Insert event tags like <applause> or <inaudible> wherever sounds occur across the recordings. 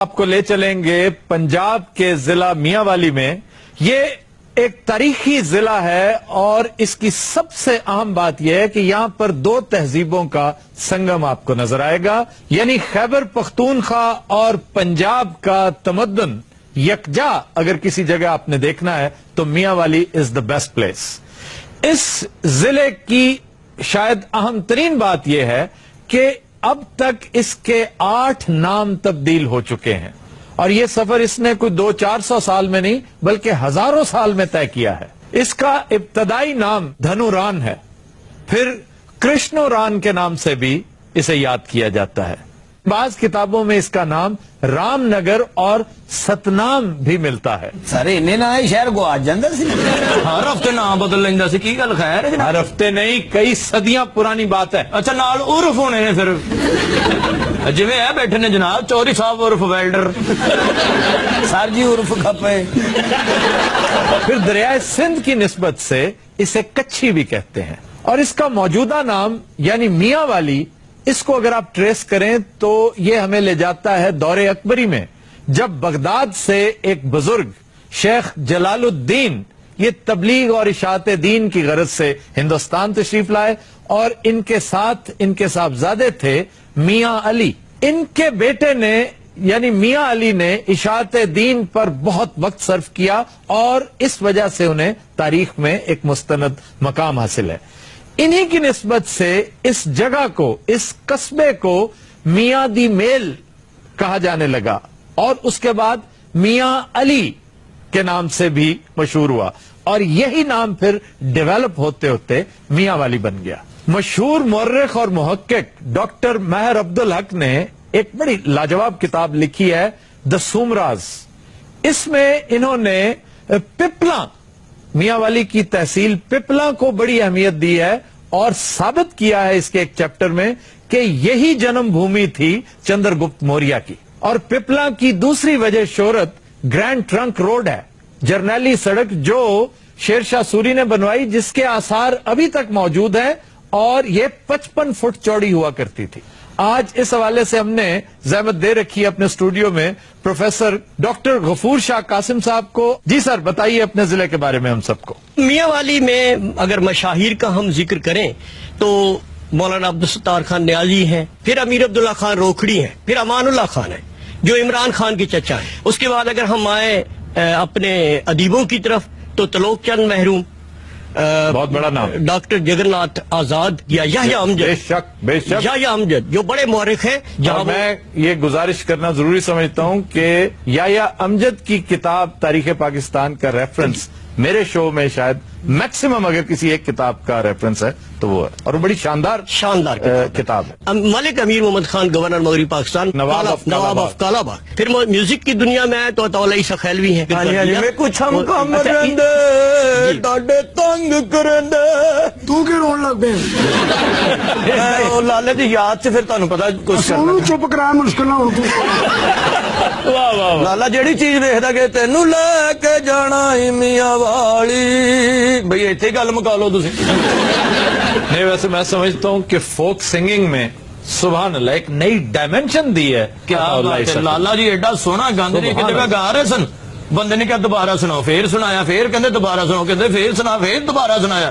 آپ کو لے چلیں گے پنجاب کے ضلع میاں والی میں۔ یہ ایک تاریخی ضلع ہے اور اس کی سب سے اہم بات یہ ہے کہ یہاں پر دو تہذیبوں کا سنگم آپ کو نظر آئے گا یعنی خیبر پختونخوا اور پنجاب کا تمدن۔ یکجا اگر کسی جگہ آپ نے دیکھنا ہے تو میاں والی از دا بیسٹ پلیس اس ضلع کی شاید اہم ترین بات یہ ہے کہ اب تک اس کے آٹھ نام تبدیل ہو چکے ہیں اور یہ سفر اس نے کوئی دو چار سو سال میں نہیں بلکہ ہزاروں سال میں طے کیا ہے۔ اس کا ابتدائی نام دھنوران ہے۔ پھر کرشنوران کے نام سے بھی اسے یاد کیا جاتا ہے۔ بعض کتابوں میں اس کا نام رام نگر اور ستنام بھی ملتا ہے۔ سارے انہیں نہ ہے شہر کو آج جاندر سی۔ ہر ہفتے نام بدل لینا سی کی گل خیر ہے؟ ہر ہفتے نہیں کئی صدیاں پرانی بات ہے۔ اچھا نال عرف ہونے نے پھر۔ جویں ہے بیٹھے نے جناب چوری صاحب عرف ویلڈر۔ سر جی عرف کھپے۔ پھر دریائے سندھ کی نسبت سے اسے کچھی بھی کہتے ہیں۔ اور اس کا موجودہ نام یعنی میاں والی اس کو اگر آپ ٹریس کریں تو یہ ہمیں لے جاتا ہے دور اکبری میں، جب بغداد سے ایک بزرگ شیخ جلال الدین، یہ تبلیغ اور اشاعت دین کی غرض سے ہندوستان تشریف لائے اور ان کے ساتھ ان کے صاحبزادے تھے میاں علی۔ ان کے بیٹے نے یعنی میاں علی نے اشاعت دین پر بہت وقت صرف کیا اور اس وجہ سے انہیں تاریخ میں ایک مستند مقام حاصل ہے۔ انہی کی نسبت سے اس جگہ کو، اس قصبے کو میاں دی میل کہا جانے لگا۔ اور اس کے بعد میاں علی کے نام سے بھی مشہور ہوا۔ اور یہی نام پھر ڈیولپ ہوتے ہوتے میاں والی بن گیا۔ مشہور مورخ اور محقق ڈاکٹر مہر عبد الحق نے ایک بڑی لاجواب کتاب لکھی ہے دا سومراز اس میں انہوں نے پپلا میاں والی کی تحصیل پپلا کو بڑی اہمیت دی ہے اور ثابت کیا ہے اس کے ایک چیپٹر میں کہ یہی جنم بھومی تھی چندر گپت موریا کی۔ اور پپلا کی دوسری وجہ شہرت گرینڈ ٹرنک روڈ ہے۔ جرنیلی سڑک جو شیر شاہ سوری نے بنوائی جس کے آثار ابھی تک موجود ہیں اور یہ پچپن فٹ چوڑی ہوا کرتی تھی۔ آج اس حوالے سے ہم نے زحمت دے رکھی ہے اپنے اسٹوڈیو میں پروفیسر ڈاکٹر غفور شاہ قاسم صاحب کو۔ جی سر بتائیے اپنے ضلع کے بارے میں ہم سب کو۔ میاں والی میں اگر مشاہیر کا ہم ذکر کریں تو مولانا عبدالستار خان نیازی ہیں پھر امیر عبداللہ خان روکھڑی ہیں پھر امان اللہ خان ہیں جو عمران خان کی چچا ہیں۔ اس کے بعد اگر ہم آئیں اے، اپنے ادیبوں کی طرف تو تلوک چند محروم بہت بڑا نام۔ ڈاکٹر جگن ناتھ آزاد یا بے امجد۔ شک بے شک۔ یحییٰ امجد جو بڑے مورخ ہیں جہاں میں یہ گزارش کرنا ضروری سمجھتا ہوں کہ یا امجد کی کتاب تاریخ پاکستان کا ریفرنس میرے شو میں شاید میکسیمم اگر کسی ایک کتاب کا ریفرنس ہے تو وہ ہے۔ اور وہ بڑی شاندار شاندار کتاب ہے۔ ملک امیر محمد خان گورنر مغربی پاکستان نواب آف کالا باغ۔ پھر میوزک کی دنیا میں آئے تو عطاء عیسیٰ خیلوی ہیں۔ ہاں جی، ہاں جی، میں کچھ ہم کم اچھا، رہندے جی۔ ڈاڈے تنگ کرندے تو کی رون لگ پے؟ <laughs> او لالے دی یاد سے پھر تانوں پتا کچھ کرنا سونو چپ کرا مشکل نہ ہو۔ تو <laughs> واہ واہ واہ۔ لالا جیڑی چیز ویکھدا کہ تینوں لے کے جانا ہی میاں والی۔ بھئی ایتھے گل مکا لو تسی۔ نہیں ویسے میں سمجھتا ہوں کہ فوک سنگنگ میں سبحان اللہ ایک نئی ڈائمینشن دی ہے کیا۔ لالا جی ایڈا سونا گاندے نے ایک سبحان جگہ گا رہے سن؟ بندے نے کہا دوبارہ سناؤ پھر سنایا پھر کہندے دوبارہ سناؤ کہندے پھر سنا پھر دوبارہ سنایا۔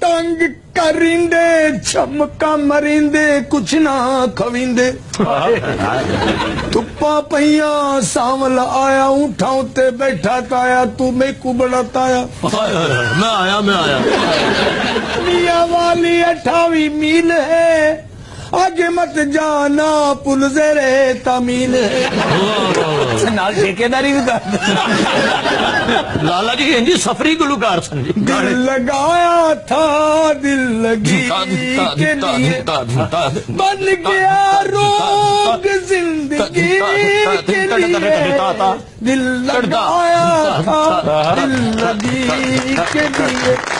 تنگ کریندے چمکا مریندے کچھ نہ کھویندے تپا پہیاں ساول آیا اٹھاؤں تے بیٹھا تایا تو میں کو بڑا تایا میں آیا میں آیا میاں والی اٹھاوی میل ہے آگے مت جانا پل زیر تمیل نال ٹھیکے داری بھی کر لالا جی ہیں جی سفری گلوکار سن جی دل لگایا تھا دل لگی کے لیے بن گیا روگ زندگی کے لیے دل لگایا تھا دل لگی کے لیے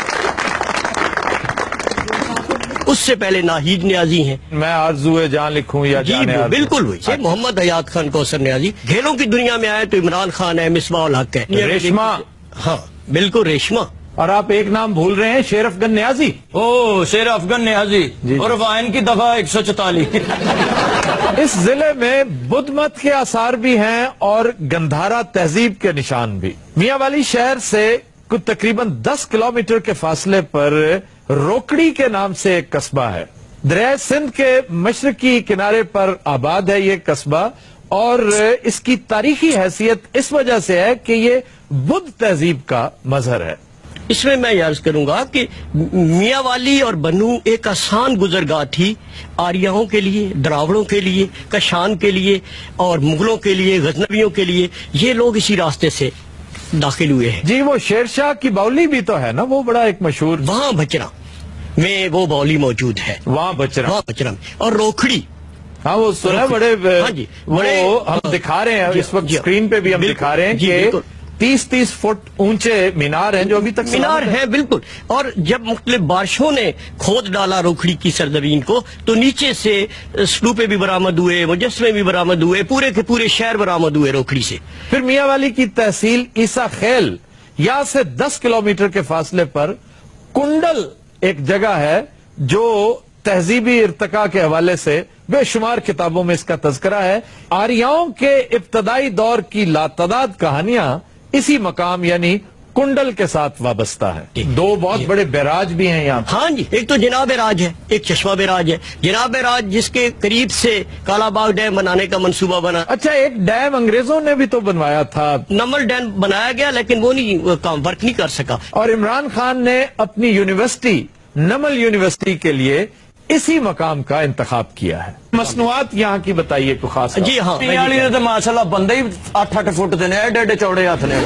اس سے پہلے ناہید نیازی ہیں۔ میں آرزو جان لکھوں یا جی بالکل وہی محمد حیات خان کوثر نیازی۔ گھیلوں کی دنیا میں آئے تو عمران خان ہے مسما الحق ہے۔ ریشما ہاں بالکل ریشما اور آپ ایک نام بھول رہے ہیں شیر افغان نیازی۔ او شیر افغان نیازی۔ جی، جی۔ اور وائن کی دفعہ ایک سو چوتالیس۔ <laughs> اس ضلع میں بدھ مت کے آثار بھی ہیں اور گندھارا تہذیب کے نشان بھی۔ میاں والی شہر سے کچھ تقریباً دس کلومیٹر کے فاصلے پر روکڑی کے نام سے ایک قصبہ ہے۔ دریا سندھ کے مشرقی کنارے پر آباد ہے یہ قصبہ اور اس کی تاریخی حیثیت اس وجہ سے ہے کہ یہ بدھ تہذیب کا مظہر ہے۔ اس میں میں یارز کروں گا کہ میاں والی اور بنو ایک آسان گزرگاہ تھی۔ آریاؤں کے لیے دراوڑوں کے لیے کشان کے لیے اور مغلوں کے لیے غزنویوں کے لیے یہ لوگ اسی راستے سے داخل ہوئے ہیں۔ جی وہ شیر شاہ کی باؤلی بھی تو ہے نا وہ بڑا ایک مشہور وہاں بچنا میں وہ بولی موجود ہے۔ وہاں بچرم وہاں بچرم اور روکھڑی۔ ہاں وہ سنا بڑے ہاں جی، وہ ہم دکھا رہے ہیں جی، اس وقت جی۔ سکرین پہ بھی ہم دکھا رہے ہیں کہ تیس تیس فٹ اونچے مینار ہیں جو ابھی تک مینار ہیں۔ بالکل۔ اور جب مختلف بارشوں نے کھود ڈالا روکھڑی کی سرزمین کو تو نیچے سے سلوپے بھی برامد ہوئے مجسمے بھی برامد ہوئے پورے کے پورے شہر برامد ہوئے روکھڑی سے۔ پھر میاں والی کی تحصیل عیسا خیل یا سے دس کلومیٹر کے فاصلے پر کنڈل ایک جگہ ہے جو تہذیبی ارتقاء کے حوالے سے بے شمار کتابوں میں اس کا تذکرہ ہے۔ آریاؤں کے ابتدائی دور کی لاتعداد کہانیاں اسی مقام یعنی کنڈل کے ساتھ وابستہ ہے۔ دو بہت بڑے بیراج بھی ہیں یہاں۔ ہاں جی ایک تو جناب راج ہے ایک چشمہ بیراج ہے۔ جناب راج جس کے قریب سے کالا باغ ڈیم بنانے کا منصوبہ بنا۔ اچھا ایک ڈیم انگریزوں نے بھی تو بنوایا تھا۔ نمل ڈیم بنایا گیا لیکن وہ نہیں کام ورک نہیں کر سکا۔ اور عمران خان نے اپنی یونیورسٹی نمل یونیورسٹی کے لیے اسی مقام کا انتخاب کیا ہے۔ مصنوعات یہاں کی بتائیے کو خاص جی ہاں پیالی نے تو ماشاءاللہ بندے ہی اٹھ اٹھ فٹ دے ایڈے ایڈے چوڑے ہاتھ نے۔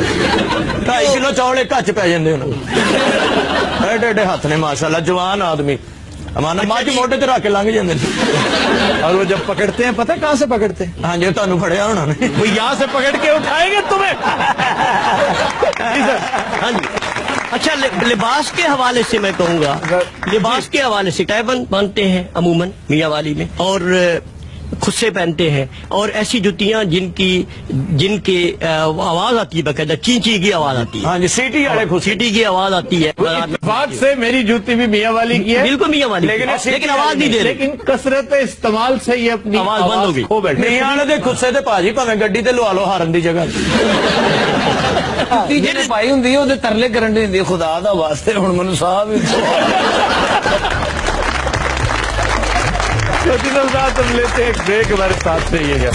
ڈھائی کلو چوڑے کچ پی جاندے انہوں ایڈے ایڈے ہاتھ نے ماشاءاللہ جوان آدمی۔ ہمارا ماج موٹے تے رکھ کے لنگ جاندے اور وہ جب پکڑتے ہیں پتہ کہاں سے پکڑتے؟ ہیں ہاں جی تانوں پھڑیا انہوں نے۔ وہ یہاں سے پکڑ کے اٹھائیں گے تمہیں۔ ہاں جی۔ اچھا لباس کے حوالے سے میں کہوں گا۔ جی۔ لباس کے حوالے سے ٹائبن باندھتے ہیں عموماً میاں والی میں۔ اور خصے پہنتے ہیں اور ایسی جتیاں جن کی جن کے آواز آتی ہے باقاعدہ چینچی کی آواز آتی ہے سیٹی والے سیٹی کی آواز آتی ہے اتفاق سے میری جوتی بھی میاں والی کی ہے بالکل میاں والی لیکن لیکن آواز نہیں دے لیکن کثرت استعمال سے یہ اپنی آواز بند ہو گئی میاں نے خصے تے پاجی پاویں گڈی تے لوا لو ہارن دی جگہ جی پائی ہوں دے ترلے کرن دی خدا دا واسطے ہوں من صاحب صاحب ہم لیتے ہیں ایک بریک ہمارے ساتھ سے یہ ہے۔